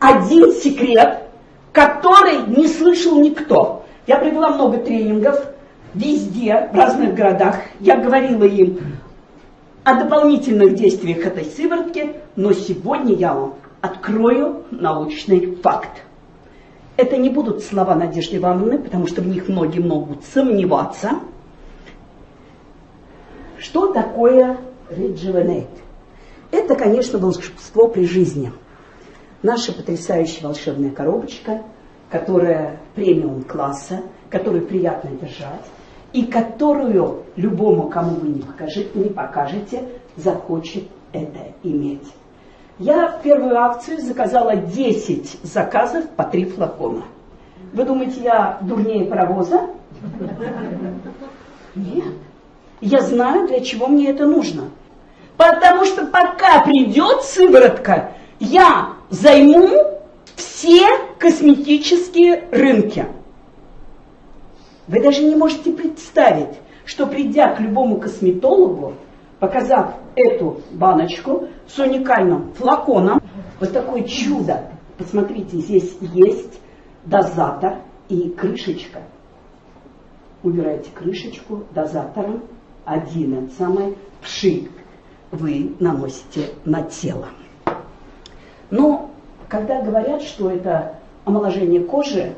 один секрет, который не слышал никто. Я провела много тренингов везде, в разных городах. Я говорила им о дополнительных действиях этой сыворотки, но сегодня я вам открою научный факт. Это не будут слова Надежды Ивановны, потому что в них многие могут сомневаться. Что такое Rejuvenate? Это, конечно, волшебство при жизни. Наша потрясающая волшебная коробочка, которая премиум класса, которую приятно держать, и которую любому, кому вы не покажете, не покажете захочет это иметь. Я в первую акцию заказала 10 заказов по 3 флакона. Вы думаете, я дурнее паровоза? Нет. Я знаю, для чего мне это нужно. Потому что пока придет сыворотка, я займу все косметические рынки. Вы даже не можете представить, что придя к любому косметологу, показав эту баночку с уникальным флаконом, вот такое чудо, посмотрите, здесь есть дозатор и крышечка. Убираете крышечку дозатором, один от самой пшик вы наносите на тело. Но когда говорят, что это омоложение кожи,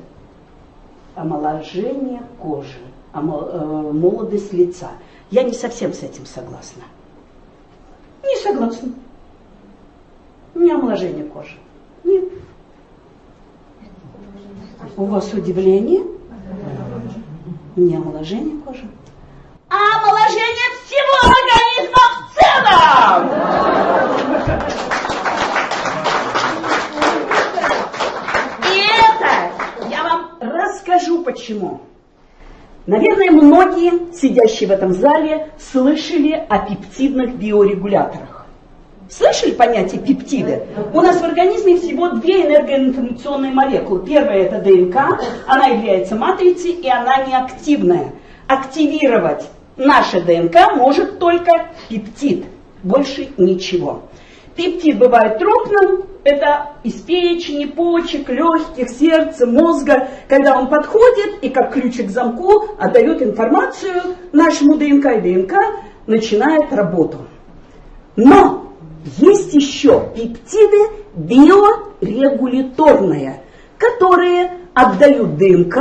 омоложение кожи, э, молодость лица, я не совсем с этим согласна. Не согласна. Не омоложение кожи. Нет. У вас удивление? Не омоложение кожи. А омоложение всего организма в целом! Вам расскажу почему. Наверное, многие, сидящие в этом зале, слышали о пептидных биорегуляторах. Слышали понятие пептиды? У нас в организме всего две энергоинформационные молекулы. Первая это ДНК, она является матрицей и она неактивная. Активировать наше ДНК может только пептид, больше ничего. Пептид бывает крупным, это из печени, почек, легких, сердца, мозга, когда он подходит и как ключик к замку отдает информацию нашему ДНК, и ДНК начинает работу. Но есть еще пептиды биорегуляторные, которые отдают ДНК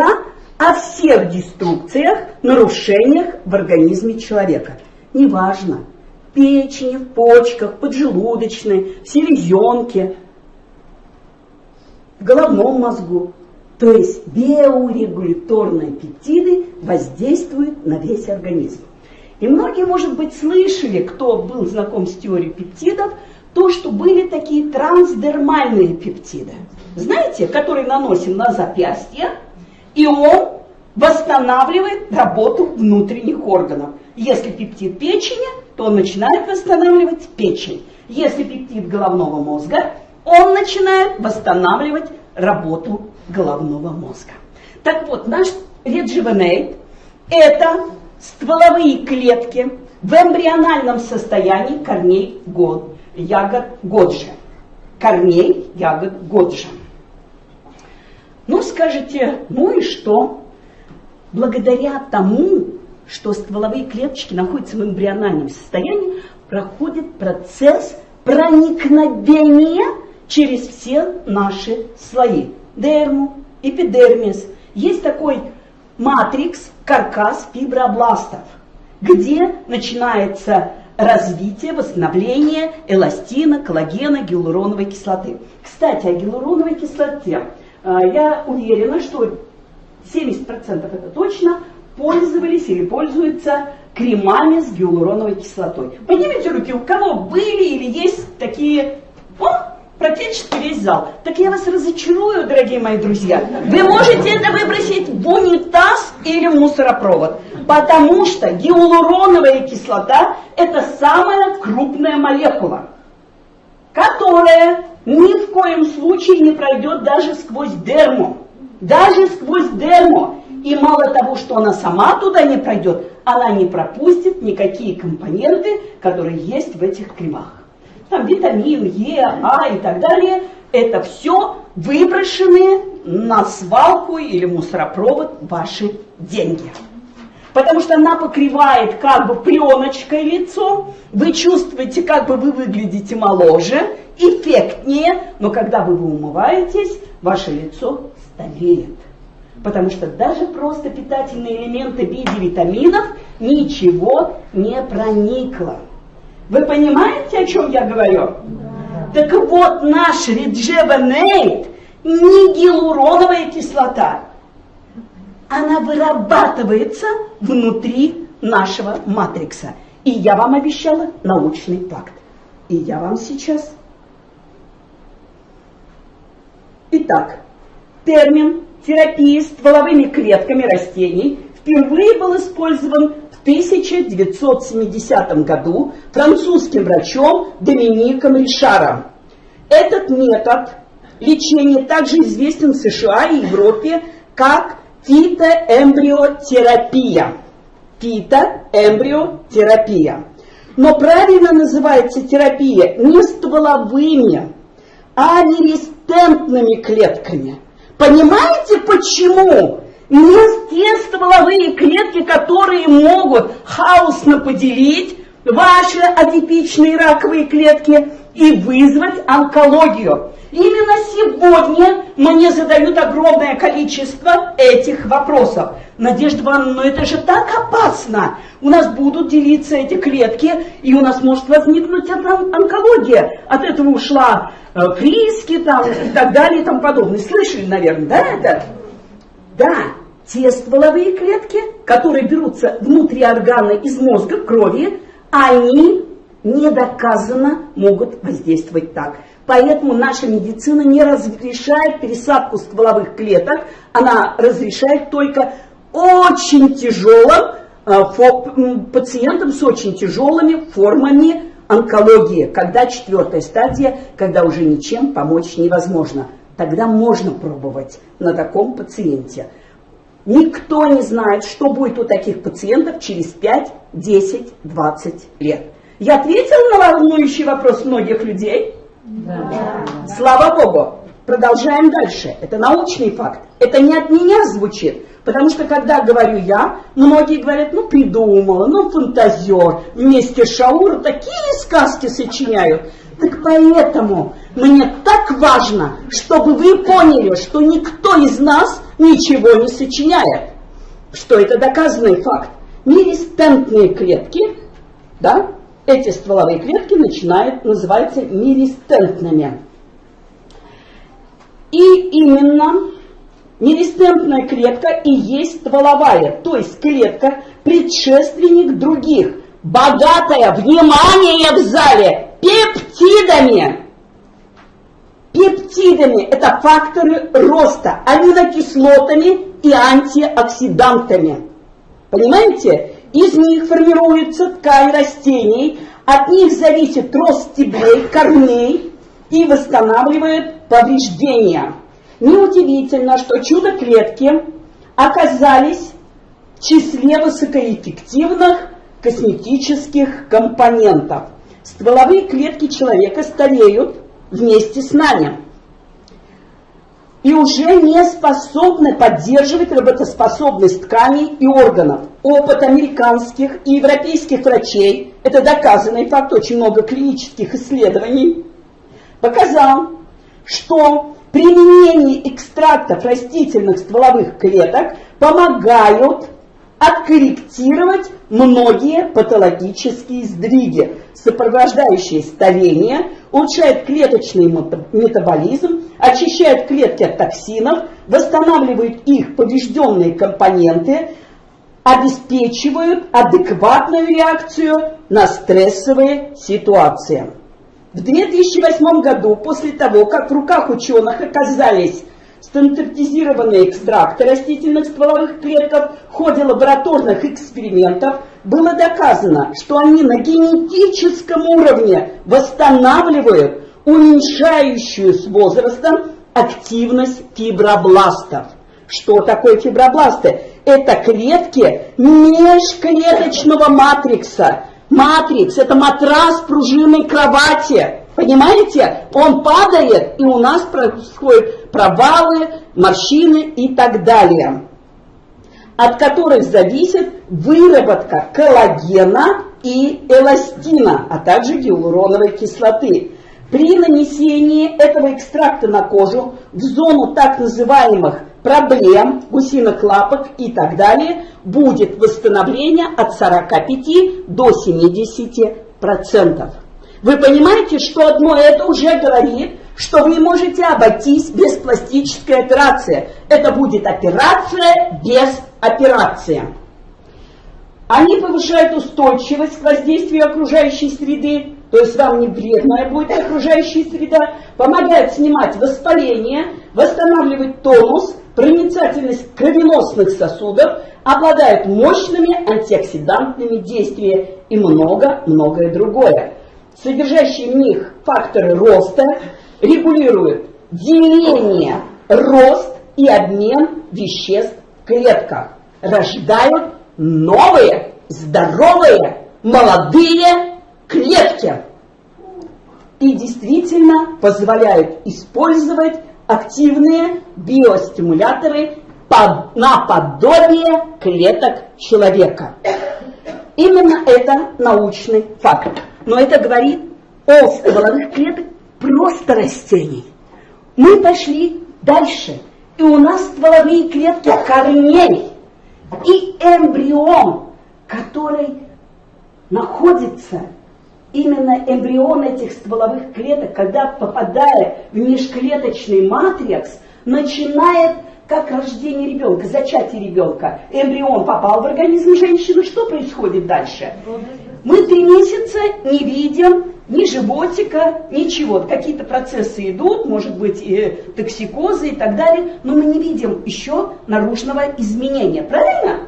о всех деструкциях, нарушениях в организме человека. Неважно, печени, в почках, поджелудочной, в селезенке, в головном мозгу. То есть биорегуляторные пептиды воздействуют на весь организм. И многие, может быть, слышали, кто был знаком с теорией пептидов, то, что были такие трансдермальные пептиды. Знаете, которые наносим на запястье, и он восстанавливает работу внутренних органов. Если пептид печени, то он начинает восстанавливать печень. Если пептид головного мозга, он начинает восстанавливать работу головного мозга. Так вот, наш редживенейт – это стволовые клетки в эмбриональном состоянии корней год, ягод годжи. Корней ягод годжи. Ну, скажете, ну и что? Благодаря тому, что стволовые клеточки находятся в эмбриональном состоянии, проходит процесс проникновения через все наши слои. Дерму, эпидермис. Есть такой матрикс, каркас фибробластов, где начинается развитие, восстановление эластина, коллагена, гиалуроновой кислоты. Кстати, о гиалуроновой кислоте. А, я уверена, что 70% это точно пользовались или пользуются кремами с гиалуроновой кислотой. Поднимите руки, у кого были или есть такие... Практически весь зал. Так я вас разочарую, дорогие мои друзья. Вы можете это выбросить в унитаз или в мусоропровод. Потому что гиалуроновая кислота – это самая крупная молекула, которая ни в коем случае не пройдет даже сквозь дерму. Даже сквозь дерму. И мало того, что она сама туда не пройдет, она не пропустит никакие компоненты, которые есть в этих кремах. Там витамин Е, А и так далее. Это все выброшены на свалку или мусоропровод ваши деньги. Потому что она покрывает как бы пленочкой лицо, вы чувствуете, как бы вы выглядите моложе, эффектнее, но когда вы умываетесь, ваше лицо стареет. Потому что даже просто питательные элементы в виде витаминов ничего не проникло. Вы понимаете, о чем я говорю? Да. Так вот, наш реджеванейт не гиалуроновая кислота. Она вырабатывается внутри нашего матрикса. И я вам обещала научный факт. И я вам сейчас. Итак, термин терапии стволовыми клетками растений впервые был использован в 1970 году французским врачом Домиником Ришаром. Этот метод лечения также известен в США и Европе как фитоэмбриотерапия. Фитоэмбриотерапия. Но правильно называется терапия не стволовыми, а нерестентными клетками – Понимаете, почему? Не стволовые клетки, которые могут хаосно поделить ваши атипичные раковые клетки и вызвать онкологию. Именно сегодня мне задают огромное количество этих вопросов. Надежда Ивановна, но это же так опасно. У нас будут делиться эти клетки, и у нас может возникнуть онкология. От этого ушла э, Фриски там, и так далее и тому подобное. Слышали, наверное, да, это? Да, те стволовые клетки, которые берутся внутри органа из мозга, крови, они недоказанно могут воздействовать так. Поэтому наша медицина не разрешает пересадку стволовых клеток, она разрешает только очень тяжелым э, пациентам с очень тяжелыми формами онкологии, когда четвертая стадия, когда уже ничем помочь невозможно. Тогда можно пробовать на таком пациенте. Никто не знает, что будет у таких пациентов через 5, 10, 20 лет. Я ответила на волнующий вопрос многих людей? Да. Слава Богу. Продолжаем дальше. Это научный факт. Это не от меня звучит. Потому что когда говорю я, многие говорят, ну придумала, ну фантазер, вместе с Шаура такие сказки сочиняют. Так поэтому мне так важно, чтобы вы поняли, что никто из нас ничего не сочиняет. Что это доказанный факт. Миристентные клетки, да, эти стволовые клетки начинают, называются миристентными. И именно миристентная клетка и есть стволовая, то есть клетка предшественник других, богатая, внимание в зале, пептидами. Пептидами – это факторы роста, аминокислотами и антиоксидантами. Понимаете? Из них формируется ткань растений, от них зависит рост стеблей, корней и восстанавливает повреждения. Неудивительно, что чудо-клетки оказались в числе высокоэффективных косметических компонентов. Стволовые клетки человека стареют вместе с нами и уже не способны поддерживать работоспособность тканей и органов. Опыт американских и европейских врачей, это доказанный факт, очень много клинических исследований, показал, что применение экстрактов растительных стволовых клеток помогают откорректировать многие патологические сдвиги, сопровождающие старение, улучшает клеточный метаболизм, очищает клетки от токсинов, восстанавливает их поврежденные компоненты, обеспечивают адекватную реакцию на стрессовые ситуации. В 2008 году, после того, как в руках ученых оказались стандартизированные экстракты растительных стволовых клеток в ходе лабораторных экспериментов было доказано, что они на генетическом уровне восстанавливают уменьшающую с возрастом активность фибробластов. Что такое фибробласты? Это клетки межклеточного матрикса. Матрикс – это матрас пружинной кровати. Понимаете? Он падает, и у нас происходит провалы, морщины и так далее, от которых зависит выработка коллагена и эластина, а также гиалуроновой кислоты. При нанесении этого экстракта на кожу в зону так называемых проблем, гусиных лапок и так далее, будет восстановление от 45 до 70%. Вы понимаете, что одно это уже говорит, что вы можете обойтись без пластической операции. Это будет операция без операции. Они повышают устойчивость к воздействию окружающей среды, то есть вам не вредная будет окружающая среда, помогают снимать воспаление, восстанавливать тонус, проницательность кровеносных сосудов, обладают мощными антиоксидантными действиями и много-многое другое. Содержащие в них факторы роста регулируют деление, рост и обмен веществ в клетках, рождают новые, здоровые, молодые клетки и действительно позволяют использовать активные биостимуляторы под, наподобие клеток человека. Именно это научный факт. Но это говорит о стволовых клетках просто растений. Мы пошли дальше, и у нас стволовые клетки корней и эмбрион, который находится именно эмбрион этих стволовых клеток, когда попадая в межклеточный матрикс, начинает как рождение ребенка, зачатие ребенка. Эмбрион попал в организм женщины, что происходит дальше? Мы три месяца не видим ни животика, ничего. Какие-то процессы идут, может быть, и токсикозы и так далее, но мы не видим еще наружного изменения. Правильно?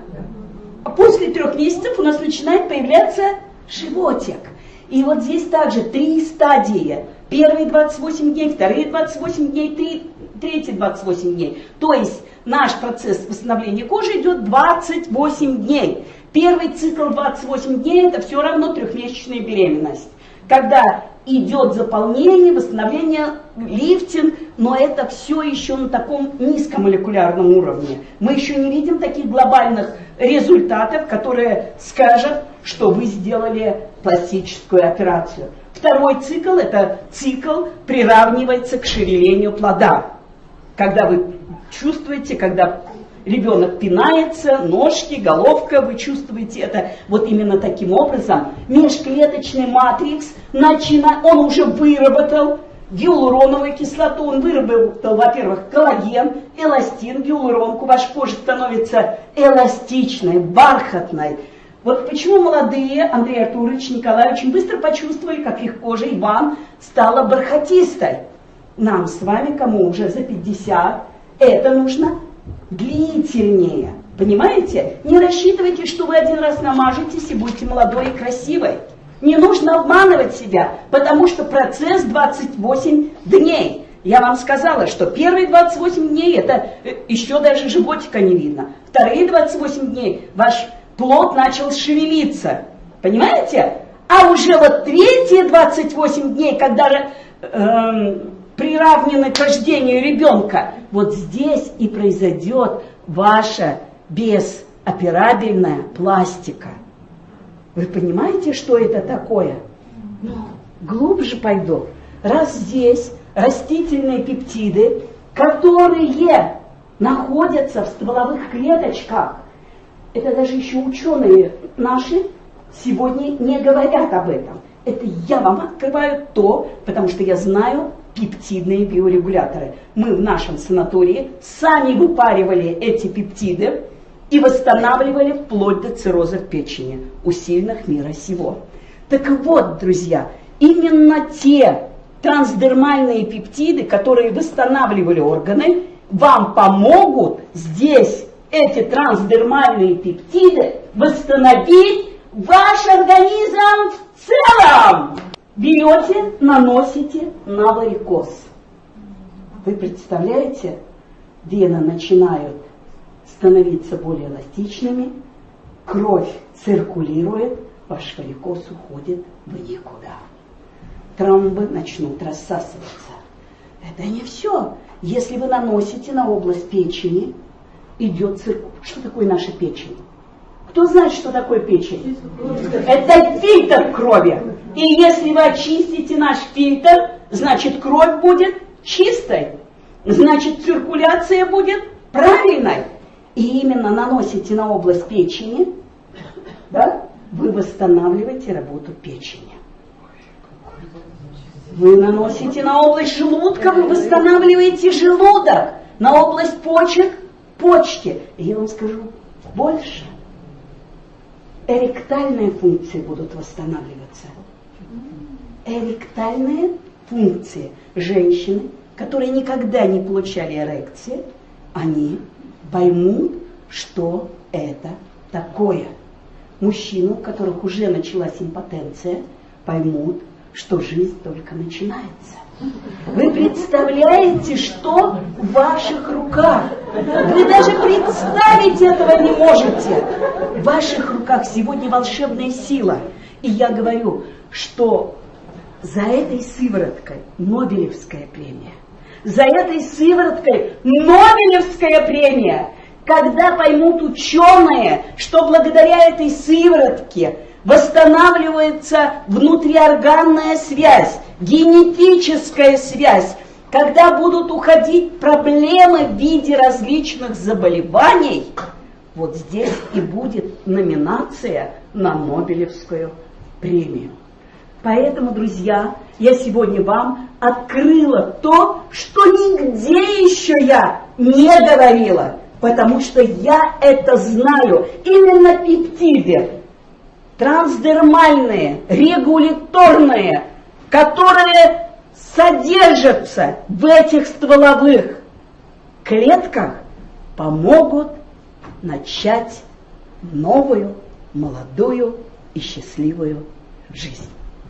После трех месяцев у нас начинает появляться животик. И вот здесь также три стадии. Первые 28 дней, вторые 28 дней, три, третьи 28 дней. То есть наш процесс восстановления кожи идет 28 дней. Первый цикл 28 дней это все равно трехмесячная беременность. Когда идет заполнение, восстановление, лифтинг, но это все еще на таком низкомолекулярном уровне. Мы еще не видим таких глобальных результатов, которые скажут, что вы сделали пластическую операцию. Второй цикл – это цикл приравнивается к шевелению плода. Когда вы чувствуете, когда ребенок пинается, ножки, головка, вы чувствуете это вот именно таким образом. Межклеточный матрикс, начина, он уже выработал гиалуроновую кислоту, он выработал, во-первых, коллаген, эластин, гиалуронку, ваша кожа становится эластичной, бархатной, вот почему молодые Андрей Артурович, Николай очень быстро почувствовали, как их кожа Иван стала бархатистой. Нам с вами, кому уже за 50, это нужно длительнее. Понимаете? Не рассчитывайте, что вы один раз намажетесь и будете молодой и красивой. Не нужно обманывать себя, потому что процесс 28 дней. Я вам сказала, что первые 28 дней это э, еще даже животика не видно. Вторые 28 дней ваш плод начал шевелиться. Понимаете? А уже вот третьи 28 дней, когда э, приравнены к рождению ребенка, вот здесь и произойдет ваша безоперабельная пластика. Вы понимаете, что это такое? Ну, глубже пойду. Раз здесь растительные пептиды, которые находятся в стволовых клеточках, это даже еще ученые наши сегодня не говорят об этом. Это я вам открываю то, потому что я знаю пептидные биорегуляторы. Мы в нашем санатории сами выпаривали эти пептиды и восстанавливали вплоть до цирроза в печени у сильных мира сего. Так вот, друзья, именно те трансдермальные пептиды, которые восстанавливали органы, вам помогут здесь эти трансдермальные пептиды восстановить ваш организм в. Берете, наносите на варикоз. Вы представляете, вены начинают становиться более эластичными, кровь циркулирует, ваш варикоз уходит в никуда. Тромбы начнут рассасываться. Это не все. Если вы наносите на область печени, идет циркуль. Что такое наша печень? Кто знает, что такое печень? Это фильтр крови. И если вы очистите наш фильтр, значит кровь будет чистой. Значит циркуляция будет правильной. И именно наносите на область печени, да, вы восстанавливаете работу печени. Вы наносите на область желудка, вы восстанавливаете желудок. На область почек – почки. И я вам скажу больше эректальные функции будут восстанавливаться. Эректальные функции женщины, которые никогда не получали эрекции, они поймут, что это такое. Мужчины, у которых уже началась импотенция, поймут, что жизнь только начинается. Вы представляете, что в ваших руках? Вы даже представить этого не можете. В ваших руках сегодня волшебная сила. И я говорю, что за этой сывороткой Нобелевская премия. За этой сывороткой Нобелевская премия. Когда поймут ученые, что благодаря этой сыворотке восстанавливается внутриорганная связь, генетическая связь, когда будут уходить проблемы в виде различных заболеваний, вот здесь и будет номинация на Нобелевскую премию. Поэтому, друзья, я сегодня вам открыла то, что нигде еще я не говорила, потому что я это знаю. Именно пептиды, трансдермальные, регуляторные, которые содержатся в этих стволовых клетках, помогут начать новую, молодую и счастливую жизнь.